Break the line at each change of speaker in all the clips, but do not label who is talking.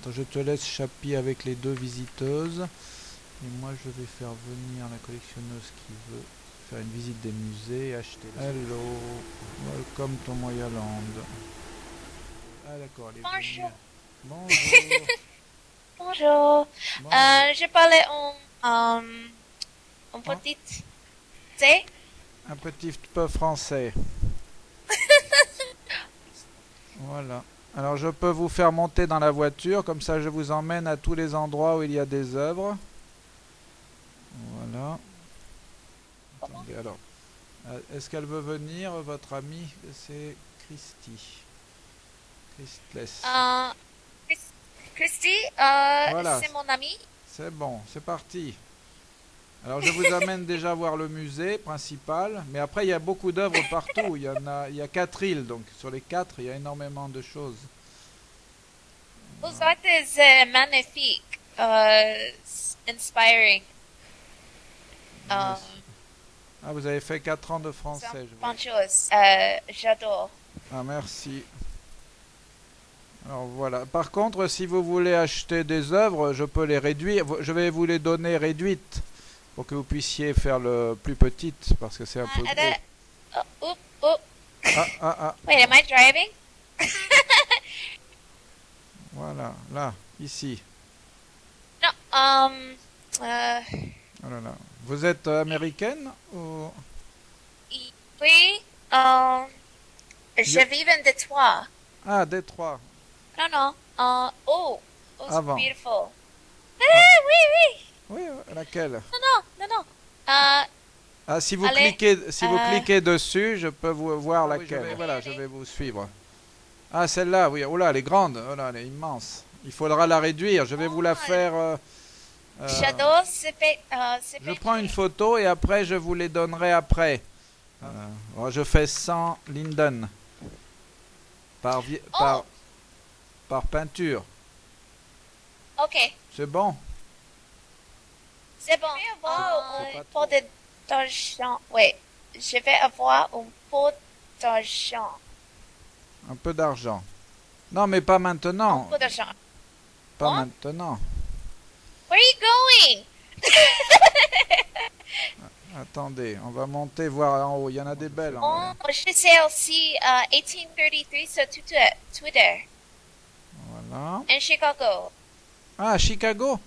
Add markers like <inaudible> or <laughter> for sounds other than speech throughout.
Attends, je te laisse Chapi avec les deux visiteuses. Et moi, je vais faire venir la collectionneuse qui veut faire une visite des musées et acheter. Hello, welcome to Moyaland. Ah d'accord, elle est
Bonjour.
Bonjour. <laughs>
Bonjour.
Bon,
Euh, je parlais en, euh, en petite. C'est
Un petit peu français. <laughs> voilà. Alors je peux vous faire monter dans la voiture, comme ça je vous emmène à tous les endroits où il y a des œuvres. Voilà. Attendez, alors. euh, Est-ce qu'elle veut venir, votre amie? C'est Christy. Christless.
euh, Chris- Christy, euh,
Voilà.
c'est mon ami.
C'est bon, c'est parti. Alors je vous amène déjà voir le musée principal, mais après il y a beaucoup d'œuvres partout. Il y en a, il y a quatre îles, donc sur les quatre il y a énormément de choses.
Vos êtes magnifiques, euh, s- inspiring. Euh.
Ah, vous avez fait quatre ans de français, je vois.
chose. Euh, j'adore.
Ah merci. Alors voilà. Par contre, si vous voulez acheter des œuvres, je peux les réduire. Je vais vous les donner réduites pour que vous puissiez faire le plus petite parce que c'est un peu
Uh,
gros.
that- oh.
Ah ah ah. <laughs>
Wait, am I driving? <laughs>
Voilà, là, ici.
No, um, euh,
Oh là là. Vous êtes euh, américaine ou?
Oui, euh, je vis en Détroit.
Ah, Détroit.
Non, non. Uh, oh, oh,
Avant.
beautiful. Ah, oui, oui.
Oui, euh, laquelle?
Non, non, non, non. Uh,
Ah, si vous
Allez,
cliquez, si vous
euh,
cliquez dessus, je peux vous voir
Ah
laquelle.
je vais-
voilà, je vais vous suivre. Ah, celle-là, oui. Oh là, elle est grande. Oh là, elle est immense. Il faudra la réduire. Je vais vous la
Oh,
faire. euh, euh.
Uh, ce
je prends une photo et après je vous les donnerai après. Euh, oh, je fais 100 linden par,
Oh.
par, par peinture.
Ok,
C'est bon?
C'est bon.
c'est
Oh,
pas
un pot de- d'argent. Oui, je vais avoir un pot d'argent.
Un peu d'argent. Non, mais pas
Un
maintenant.
pot d'argent.
Pas maintenant.
Where are you going? <laughs>
Attendez, on va monter voir en haut. Il y en a des belles en haut.
Oh, je sais aussi uh, 1833 sur Twitter, Twitter
Voilà.
in Chicago.
Ah, Chicago?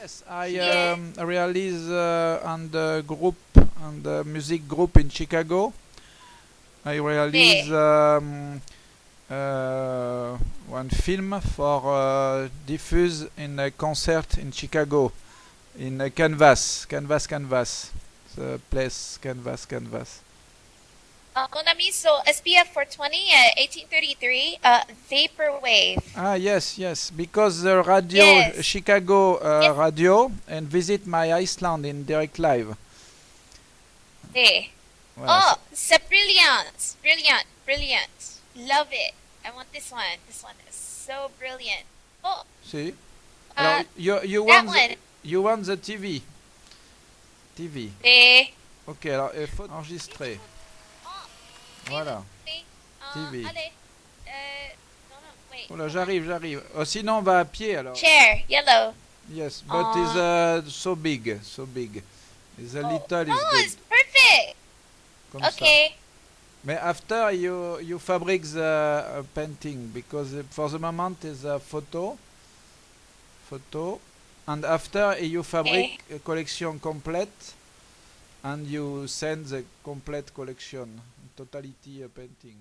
Yes, I um, realize uh, on the group, on the music group in Chicago. I realize um, uh, one film for uh, diffuse in a concert in Chicago, in a Canvas, Canvas, Canvas, the place Canvas, Canvas.
Uh, so SPF 420, uh, 1833, uh, Vaporwave.
Ah yes, yes, because the radio
Yes.
Chicago uh,
Yes.
radio and visit my Iceland in direct live.
Hey.
Voilà,
Oh, c'est brilliant, brilliant, brilliant. Love it. I want this one. This one is so brilliant. Oh,
See?
uh,
you, you,
that
want
one.
the, you want the TV. TV.
Hey.
Ok, alors il faut enregistrer. Voilà. TV.
Allez. Uh, no, no, wait.
Oh là, j'arrive, j'arrive. Oh, sinon, on va à pied alors.
Chair, yellow.
Yes, but it's uh, so big, so big. It's a
Oh,
little is
oh, it's perfect.
Comme ça.
Okay.
Mais after you you fabric the uh, painting because for the moment is a photo, photo, and after you fabric a collection complete, and you send the complete collection, totality uh, painting.